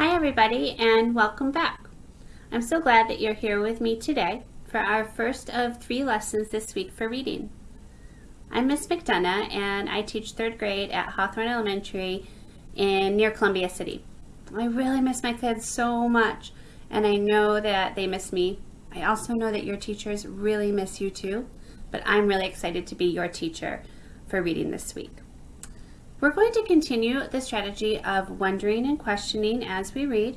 Hi everybody and welcome back. I'm so glad that you're here with me today for our first of three lessons this week for reading. I'm Miss McDonough and I teach third grade at Hawthorne Elementary in near Columbia City. I really miss my kids so much and I know that they miss me. I also know that your teachers really miss you too, but I'm really excited to be your teacher for reading this week. We're going to continue the strategy of wondering and questioning as we read.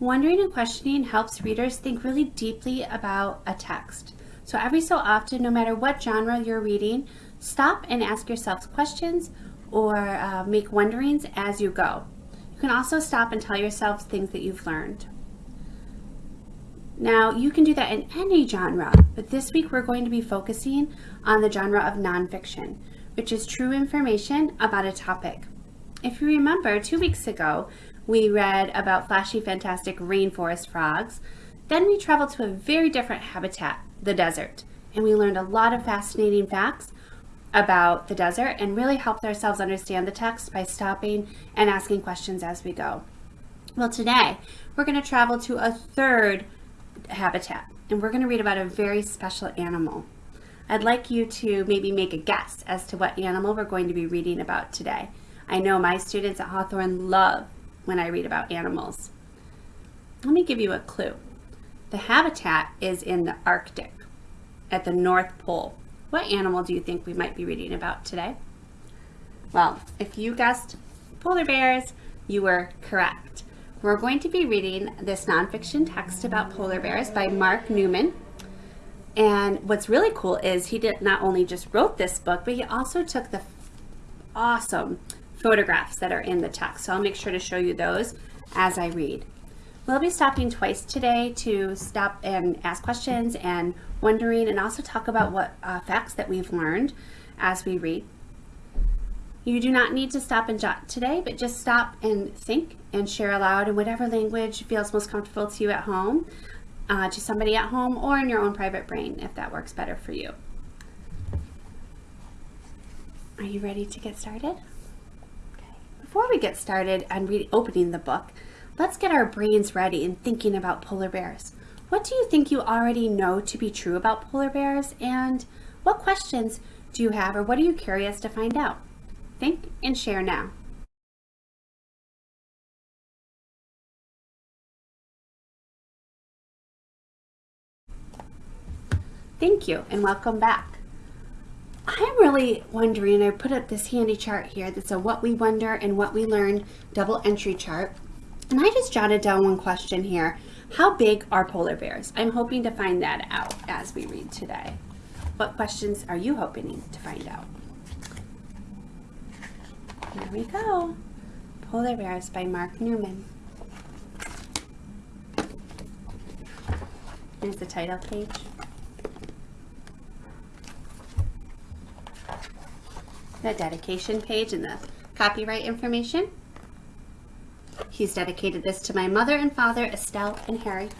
Wondering and questioning helps readers think really deeply about a text. So every so often, no matter what genre you're reading, stop and ask yourselves questions or uh, make wonderings as you go. You can also stop and tell yourselves things that you've learned. Now, you can do that in any genre, but this week we're going to be focusing on the genre of nonfiction which is true information about a topic. If you remember, two weeks ago, we read about flashy, fantastic rainforest frogs. Then we traveled to a very different habitat, the desert, and we learned a lot of fascinating facts about the desert and really helped ourselves understand the text by stopping and asking questions as we go. Well, today we're going to travel to a third habitat and we're going to read about a very special animal. I'd like you to maybe make a guess as to what animal we're going to be reading about today. I know my students at Hawthorne love when I read about animals. Let me give you a clue. The habitat is in the Arctic at the North Pole. What animal do you think we might be reading about today? Well, if you guessed polar bears, you were correct. We're going to be reading this nonfiction text about polar bears by Mark Newman. And what's really cool is he did not only just wrote this book, but he also took the awesome photographs that are in the text. So I'll make sure to show you those as I read. We'll be stopping twice today to stop and ask questions and wondering and also talk about what uh, facts that we've learned as we read. You do not need to stop and jot today, but just stop and think and share aloud in whatever language feels most comfortable to you at home uh, to somebody at home or in your own private brain if that works better for you. Are you ready to get started? Okay. Before we get started and reopening the book, let's get our brains ready in thinking about polar bears. What do you think you already know to be true about polar bears and what questions do you have or what are you curious to find out? Think and share now. Thank you and welcome back. I'm really wondering, I put up this handy chart here that's a what we wonder and what we learned double entry chart. And I just jotted down one question here. How big are polar bears? I'm hoping to find that out as we read today. What questions are you hoping to find out? Here we go. Polar Bears by Mark Newman. Here's the title page. The dedication page and the copyright information. He's dedicated this to my mother and father, Estelle and Harry.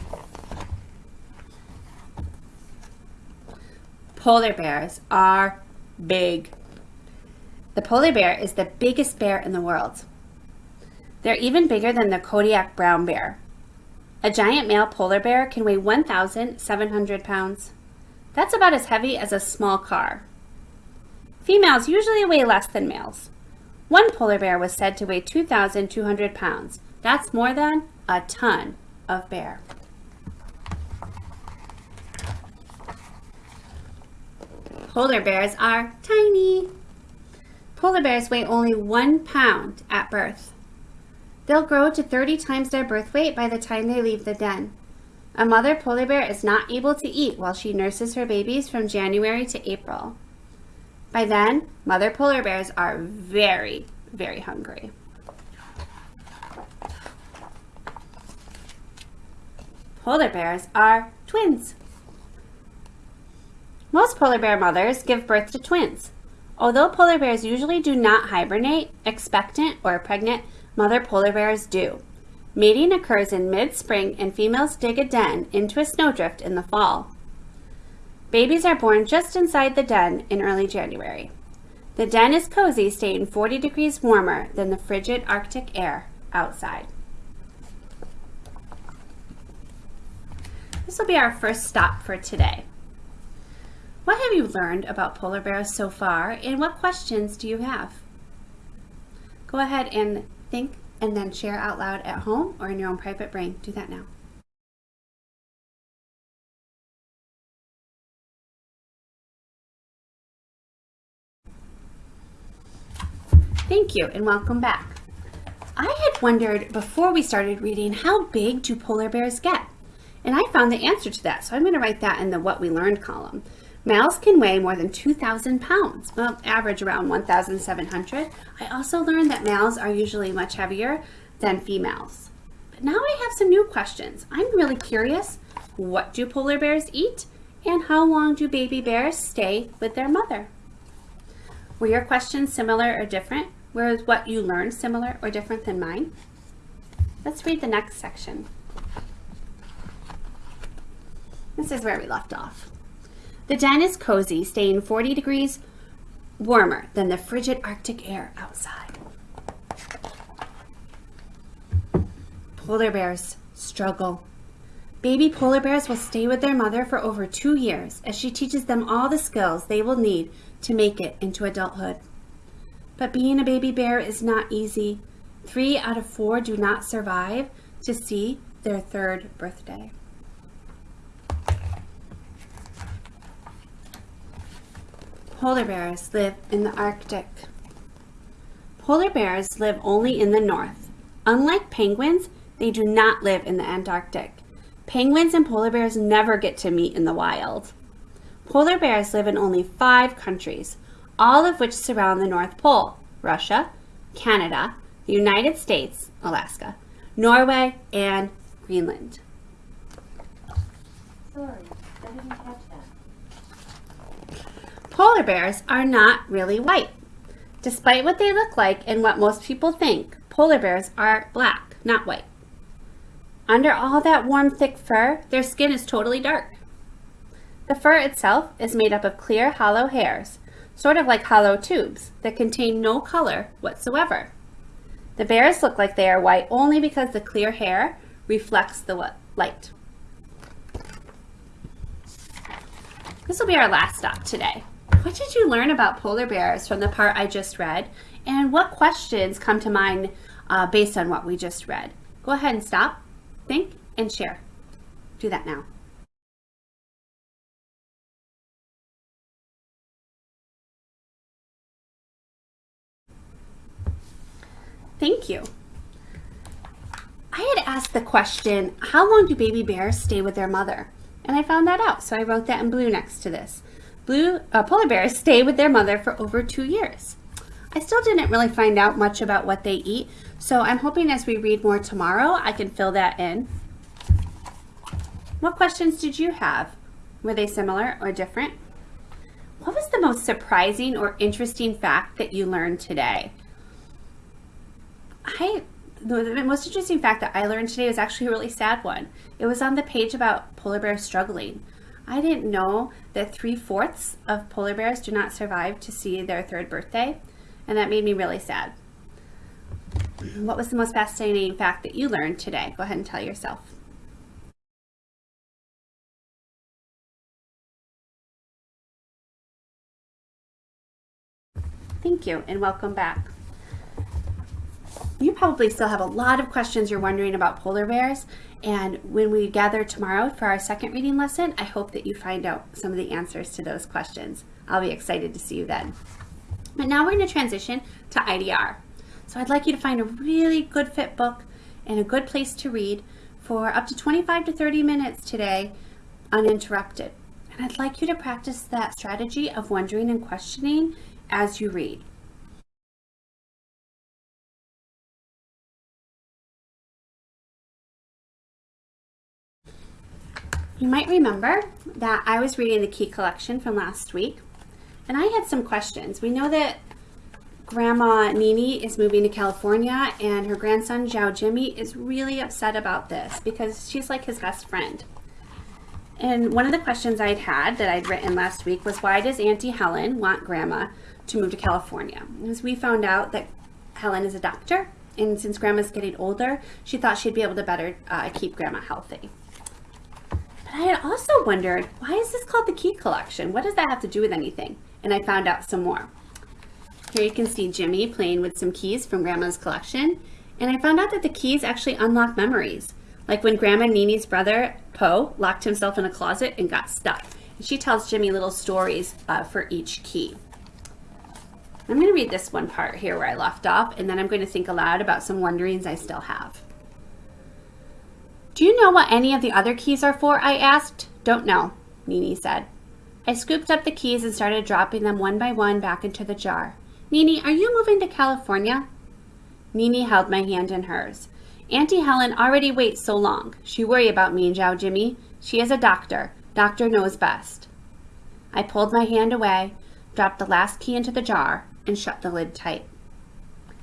Polar bears are big. The polar bear is the biggest bear in the world. They're even bigger than the Kodiak brown bear. A giant male polar bear can weigh 1,700 pounds. That's about as heavy as a small car. Females usually weigh less than males. One polar bear was said to weigh 2,200 pounds. That's more than a ton of bear. Polar bears are tiny. Polar bears weigh only one pound at birth. They'll grow to 30 times their birth weight by the time they leave the den. A mother polar bear is not able to eat while she nurses her babies from January to April. By then, mother polar bears are very, very hungry. Polar bears are twins. Most polar bear mothers give birth to twins. Although polar bears usually do not hibernate, expectant, or pregnant, mother polar bears do. Mating occurs in mid-spring and females dig a den into a snowdrift in the fall. Babies are born just inside the den in early January. The den is cozy, staying 40 degrees warmer than the frigid Arctic air outside. This will be our first stop for today. What have you learned about polar bears so far and what questions do you have? Go ahead and think and then share out loud at home or in your own private brain. Do that now. Thank you and welcome back. I had wondered before we started reading how big do polar bears get? And I found the answer to that, so I'm going to write that in the what we learned column. Males can weigh more than 2,000 pounds, well, average around 1,700. I also learned that males are usually much heavier than females. But now I have some new questions. I'm really curious, what do polar bears eat? And how long do baby bears stay with their mother? Were your questions similar or different? Was what you learned similar or different than mine? Let's read the next section. This is where we left off. The den is cozy, staying 40 degrees warmer than the frigid Arctic air outside. Polar bears struggle. Baby polar bears will stay with their mother for over two years as she teaches them all the skills they will need to make it into adulthood. But being a baby bear is not easy. Three out of four do not survive to see their third birthday. Polar bears live in the Arctic. Polar bears live only in the north. Unlike penguins, they do not live in the Antarctic. Penguins and polar bears never get to meet in the wild. Polar bears live in only five countries, all of which surround the North Pole, Russia, Canada, the United States, Alaska, Norway, and Greenland. Sorry, I didn't catch that. Polar bears are not really white. Despite what they look like and what most people think, polar bears are black, not white. Under all that warm, thick fur, their skin is totally dark. The fur itself is made up of clear, hollow hairs, sort of like hollow tubes that contain no color whatsoever. The bears look like they are white only because the clear hair reflects the light. This will be our last stop today. What did you learn about polar bears from the part I just read? And what questions come to mind uh, based on what we just read? Go ahead and stop, think, and share. Do that now. Thank you. I had asked the question, how long do baby bears stay with their mother? And I found that out, so I wrote that in blue next to this. Blue uh, polar bears stay with their mother for over two years. I still didn't really find out much about what they eat, so I'm hoping as we read more tomorrow, I can fill that in. What questions did you have? Were they similar or different? What was the most surprising or interesting fact that you learned today? I the most interesting fact that I learned today was actually a really sad one. It was on the page about polar bears struggling. I didn't know that three-fourths of polar bears do not survive to see their third birthday, and that made me really sad. What was the most fascinating fact that you learned today? Go ahead and tell yourself. Thank you, and welcome back. You probably still have a lot of questions you're wondering about polar bears. And when we gather tomorrow for our second reading lesson, I hope that you find out some of the answers to those questions. I'll be excited to see you then. But now we're going to transition to IDR. So I'd like you to find a really good fit book and a good place to read for up to 25 to 30 minutes today uninterrupted. And I'd like you to practice that strategy of wondering and questioning as you read. You might remember that I was reading the key collection from last week and I had some questions. We know that Grandma Nini is moving to California and her grandson Zhao Jimmy is really upset about this because she's like his best friend. And one of the questions I'd had that I'd written last week was why does Auntie Helen want Grandma to move to California? As we found out that Helen is a doctor and since Grandma's getting older, she thought she'd be able to better uh, keep Grandma healthy. I had also wondered, why is this called the key collection? What does that have to do with anything? And I found out some more. Here you can see Jimmy playing with some keys from Grandma's collection. And I found out that the keys actually unlock memories. Like when Grandma Nini's brother, Poe, locked himself in a closet and got stuck. And she tells Jimmy little stories uh, for each key. I'm going to read this one part here where I left off, and then I'm going to think aloud about some wonderings I still have. Do you know what any of the other keys are for? I asked. Don't know, Nini said. I scooped up the keys and started dropping them one by one back into the jar. Nini, are you moving to California? Nini held my hand in hers. Auntie Helen already waits so long. She worry about me and Zhao Jimmy. She is a doctor. Doctor knows best. I pulled my hand away, dropped the last key into the jar, and shut the lid tight.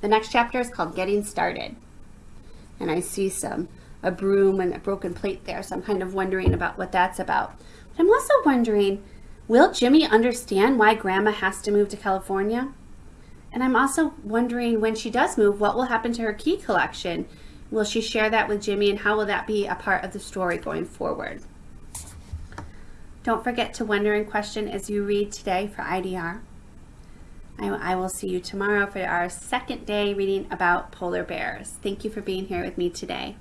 The next chapter is called Getting Started. And I see some, a broom and a broken plate there, so I'm kind of wondering about what that's about. But I'm also wondering, will Jimmy understand why Grandma has to move to California? And I'm also wondering when she does move, what will happen to her key collection? Will she share that with Jimmy and how will that be a part of the story going forward? Don't forget to wonder and question as you read today for IDR. I, I will see you tomorrow for our second day reading about polar bears. Thank you for being here with me today.